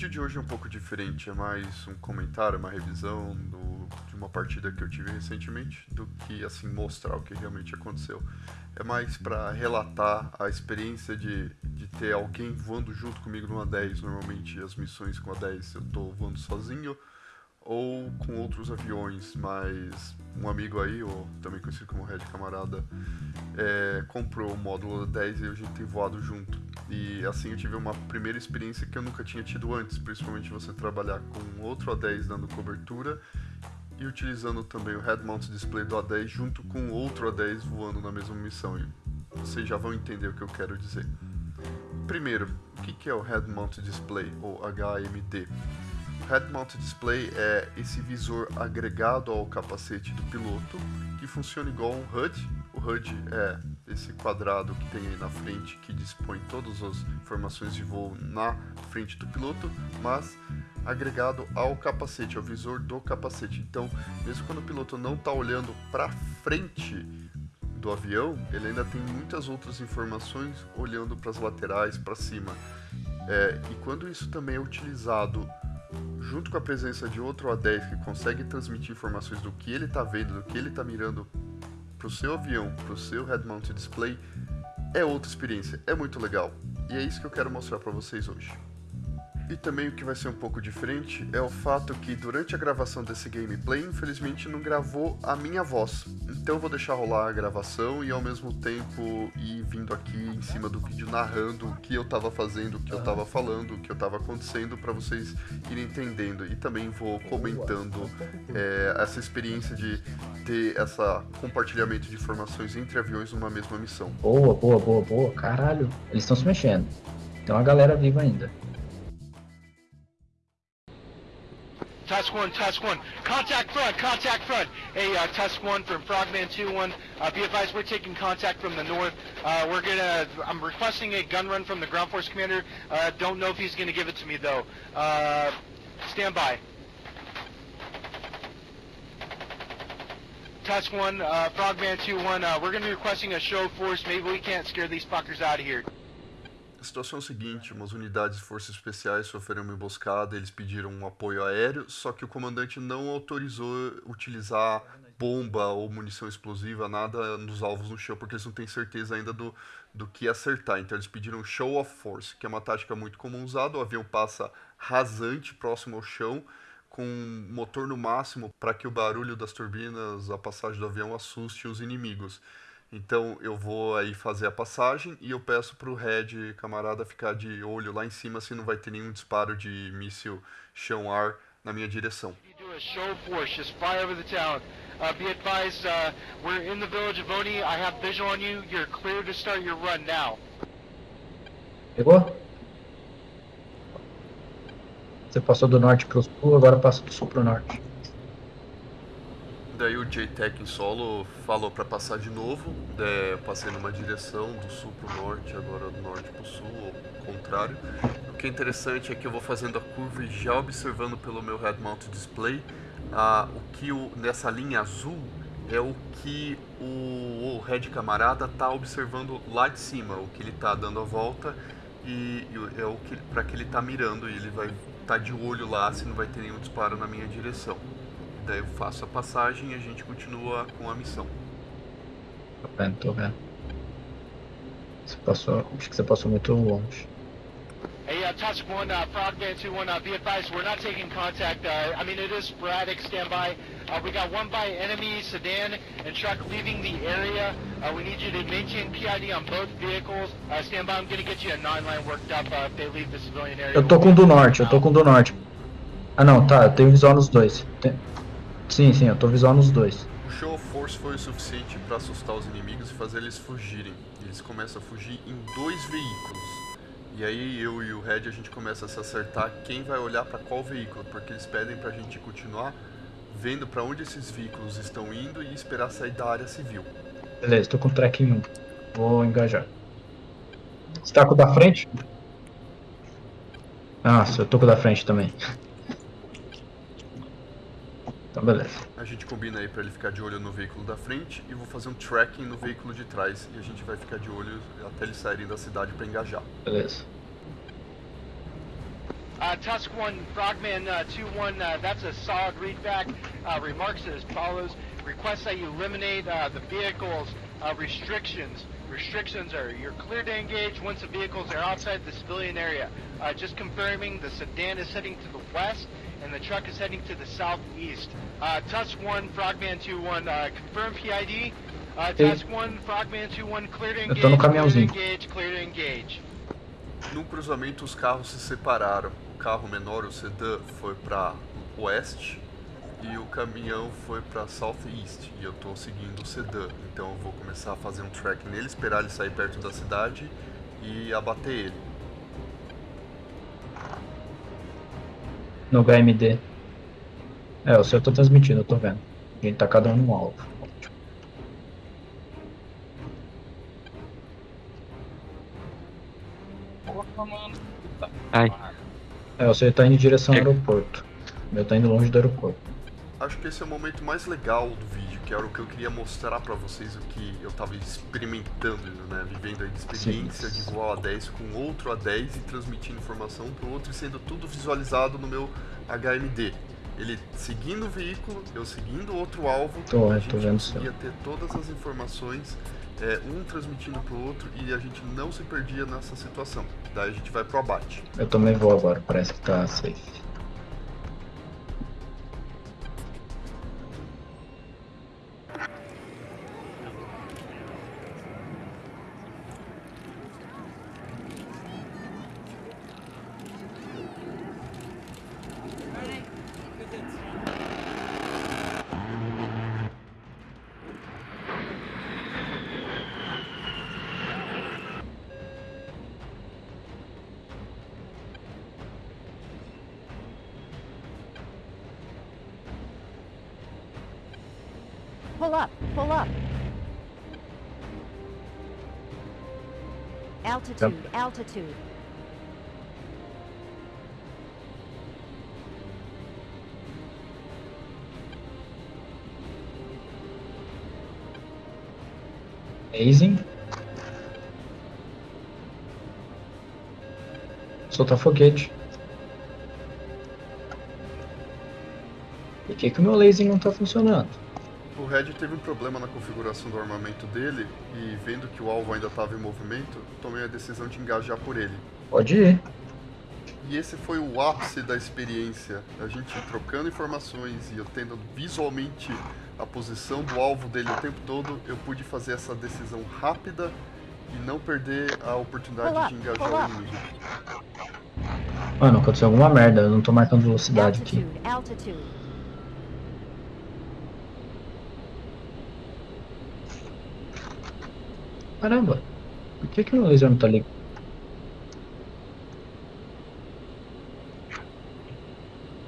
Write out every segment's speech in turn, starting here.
vídeo de hoje é um pouco diferente, é mais um comentário, uma revisão do, de uma partida que eu tive recentemente, do que assim mostrar o que realmente aconteceu. É mais para relatar a experiência de, de ter alguém voando junto comigo numa 10. Normalmente as missões com a 10 eu tô voando sozinho ou com outros aviões, mas um amigo aí, ou também conhecido como Red Camarada, é, comprou o módulo 10 e a gente tem voado junto. E assim eu tive uma primeira experiência que eu nunca tinha tido antes, principalmente você trabalhar com outro A10 dando cobertura e utilizando também o Head Mount Display do A10 junto com outro A10 voando na mesma missão. E vocês já vão entender o que eu quero dizer. Primeiro, o que é o Head Mount Display, ou HMD? Head Mount Display é esse visor agregado ao capacete do piloto, que funciona igual um HUD. O HUD é esse quadrado que tem aí na frente, que dispõe todas as informações de voo na frente do piloto, mas agregado ao capacete, ao visor do capacete. Então, mesmo quando o piloto não está olhando para frente do avião, ele ainda tem muitas outras informações olhando para as laterais, para cima. É, e quando isso também é utilizado junto com a presença de outro A10 que consegue transmitir informações do que ele está vendo, do que ele está mirando para o seu avião, para o seu head mount display, é outra experiência, é muito legal. E é isso que eu quero mostrar para vocês hoje. E também o que vai ser um pouco diferente é o fato que durante a gravação desse gameplay, infelizmente não gravou a minha voz. Então eu vou deixar rolar a gravação e ao mesmo tempo ir vindo aqui em cima do vídeo narrando o que eu estava fazendo, o que eu estava falando, o que eu estava acontecendo para vocês irem entendendo. E também vou comentando é, essa experiência de ter esse compartilhamento de informações entre aviões numa mesma missão. Boa, boa, boa, boa. Caralho, eles estão se mexendo. Tem uma galera viva ainda. Tusk 1, Tusk 1. Contact front, contact front. Hey, uh, Tusk 1 from Frogman 2-1. Uh, be advised, we're taking contact from the north. Uh, we're gonna, I'm requesting a gun run from the ground force commander. Uh, don't know if he's gonna give it to me though. Uh, stand by. Tusk 1, uh, Frogman 2-1, uh, we're gonna be requesting a show force. Maybe we can't scare these fuckers out of here. A situação é a seguinte, umas unidades de forças especiais sofreram uma emboscada, eles pediram um apoio aéreo, só que o comandante não autorizou utilizar bomba ou munição explosiva, nada nos alvos no chão, porque eles não têm certeza ainda do, do que acertar. Então eles pediram show of force, que é uma tática muito comum usada, o avião passa rasante próximo ao chão, com motor no máximo para que o barulho das turbinas, a passagem do avião assuste os inimigos. Então eu vou aí fazer a passagem e eu peço para o Red, camarada, ficar de olho lá em cima se não vai ter nenhum disparo de míssil chão-ar na minha direção. Uh, be advised, uh, we're in the village of Oni. I have visual on you. You're clear to start your run now. Pegou? Você passou do norte para o sul, agora passa do sul para o norte. Daí o JTEC em solo falou para passar de novo. É, eu passei numa direção do sul para o norte, agora do norte para o sul, ou contrário. O que é interessante é que eu vou fazendo a curva e já observando pelo meu head mount display ah, o que o, nessa linha azul é o que o, o Red Camarada está observando lá de cima, o que ele está dando a volta e, e é o que para que ele está mirando e ele vai estar tá de olho lá se não vai ter nenhum disparo na minha direção. Daí eu faço a passagem e a gente continua com a missão. Tô vendo, tô vendo. Você passou, acho que você passou muito longe. Hey, uh, Tusk 1, uh, Frogman 2-1, uh, be advised, we're not taking contact. Uh, I mean, it is sporadic standby. Uh, we got one by enemy sedan and truck leaving the area. Uh, we need you to maintain PID on both vehicles. Uh, stand by, I'm going to get you a 9-line worked up uh, if they leave the civilian area. Eu tô com do norte, eu tô com do norte. Ah não, tá, eu tenho visual nos dois. Tem... Sim, sim, eu tô visual nos dois. O show of force foi o suficiente para assustar os inimigos e fazer eles fugirem. Eles começam a fugir em dois veículos. E aí eu e o Red a gente começa a se acertar quem vai olhar para qual veículo, porque eles pedem pra gente continuar vendo para onde esses veículos estão indo e esperar sair da área civil. Beleza, tô com o track 1. Vou engajar. Você tá com o da frente? Nossa, eu tô com o da frente também. Então beleza. A gente combina aí pra ele ficar de olho no veículo da frente e vou fazer um tracking no veículo de trás e a gente vai ficar de olho até eles saírem da cidade pra engajar. Beleza. Uh, Tusk 1, Frogman uh, 2-1, uh, that's a solid readback. Uh, remarks as follows. Request that you eliminate uh, the vehicle's uh, restrictions. Restrictions are you're clear to engage once the vehicles are outside the civilian area. Uh, just confirming the sedan is heading to the west and the truck is heading to the southeast. Uh, Tusk 1, Frogman 2-1, uh, confirm PID. Uh, Tusk 1, Frogman 2-1, clear to Eu engage, tô no clear to caminhãozinho. engage, clear to engage. No cruzamento, os carros se separaram. O carro menor, o sedã, foi para oeste e o caminhão foi para southeast. E eu tô seguindo o sedã, então eu vou começar a fazer um track nele, esperar ele sair perto da cidade e abater ele. No HMD. É, o seu eu tô transmitindo, eu tô vendo. A gente tá cada um no alvo. Ai, É, o seu tá indo em direção ao aeroporto. O meu tá indo longe do aeroporto. Acho que esse é o momento mais legal do vídeo, que era o que eu queria mostrar pra vocês o que eu tava experimentando, né? Vivendo de experiência Sim. de voar A10 com outro A10 e transmitindo informação pro outro e sendo tudo visualizado no meu HMD. Ele seguindo o veículo, eu seguindo outro alvo, Tô, a gente conseguia ter todas as informações, é, um transmitindo pro outro e a gente não se perdia nessa situação. Daí a gente vai pro abate. Eu também vou agora, parece que tá safe. Pull up, pull up. Altitude, altitude. Amazing. Soltar foguete. Por que, que o meu laser não tá funcionando? O Red teve um problema na configuração do armamento dele e vendo que o alvo ainda estava em movimento, tomei a decisão de engajar por ele. Pode ir. E esse foi o ápice da experiência, a gente trocando informações e eu tendo visualmente a posição do alvo dele o tempo todo, eu pude fazer essa decisão rápida e não perder a oportunidade de engajar o inimigo. Mano, aconteceu alguma merda, eu não tô marcando velocidade aqui. Altitude, altitude. Caramba, por que, que meu laser não tá ligado?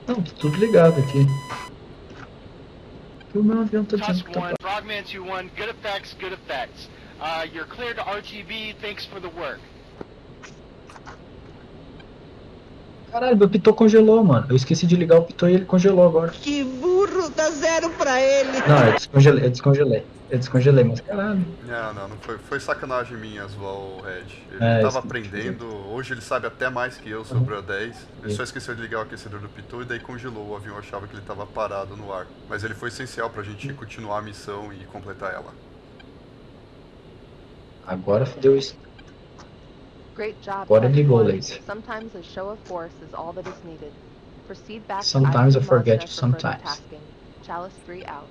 Não, tá tudo ligado aqui. Por que o meu avião tá dizendo que tá 1, Frogman 2-1, good effects, good effects. Uh, you're cleared to RTB, thanks for the work. Caralho, meu pitot congelou, mano. Eu esqueci de ligar o pitot e ele congelou agora. Que burro, dá zero pra ele. Não, eu descongelei, eu descongelei. Eu descongelei, mas caralho. Não, não, não foi, foi sacanagem minha zoar o Red. Ele É, tava isso- aprendendo, hoje ele sabe até mais que eu sobre o A10. Ele só esqueceu de ligar o aquecedor do Pitu e daí congelou. O avião achava que ele tava parado no ar. Mas ele foi essencial pra gente continuar a missão e completar ela. Agora fodeu isso. Great job. Agora ligou laser. Sometimes a show of force is all that is needed. Proceed back Sometimes to I forget you sometimes. tasking. Chalice 3 out.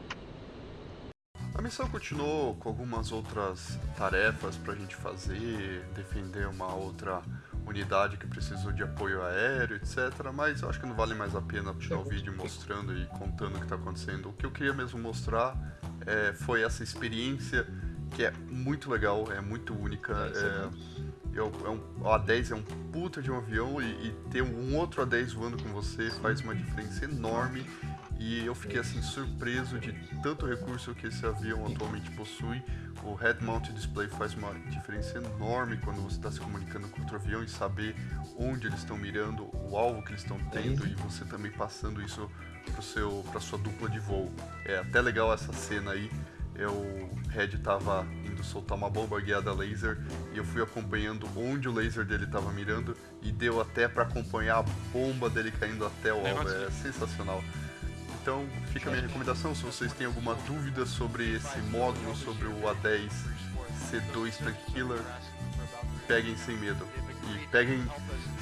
A missão continuou com algumas outras tarefas pra gente fazer, defender uma outra unidade que precisou de apoio aéreo, etc. Mas eu acho que não vale mais a pena tirar o vídeo mostrando e contando o que está acontecendo. O que eu queria mesmo mostrar é, foi essa experiência que é muito legal, é muito única. É, é um, o A10 é um puta de um avião e, e ter um outro A10 voando com você faz uma diferença enorme. E eu fiquei assim surpreso de tanto recurso que esse avião atualmente possui. O Head Mount Display faz uma diferença enorme quando você está se comunicando com outro avião e saber onde eles estão mirando, o alvo que eles estão tendo e você também passando isso para sua dupla de voo. É até legal essa cena aí eu, o Red tava indo soltar uma bomba guiada laser e eu fui acompanhando onde o laser dele tava mirando e deu até pra acompanhar a bomba dele caindo até o alvo. É sensacional. Então fica a minha recomendação, se vocês têm alguma dúvida sobre esse módulo, sobre o A10 C2 Tank Killer, peguem sem medo. E peguem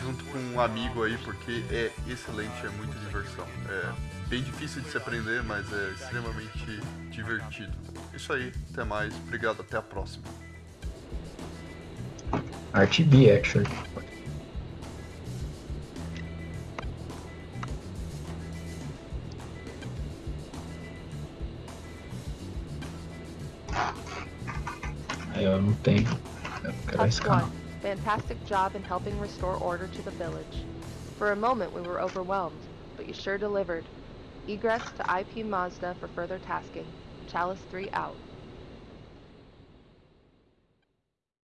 junto com um amigo aí, porque é excelente, é muita diversão. É bem difícil de se aprender, mas é extremamente divertido. Isso aí, até mais, obrigado, até a próxima. RTB, actually. Aí eu não tenho. Eu Touch 1. Fantastic job in helping restore order to the village. For a moment we were overwhelmed, but you sure delivered. Egress to IP Mazda for further tasking. Chalice 3 out.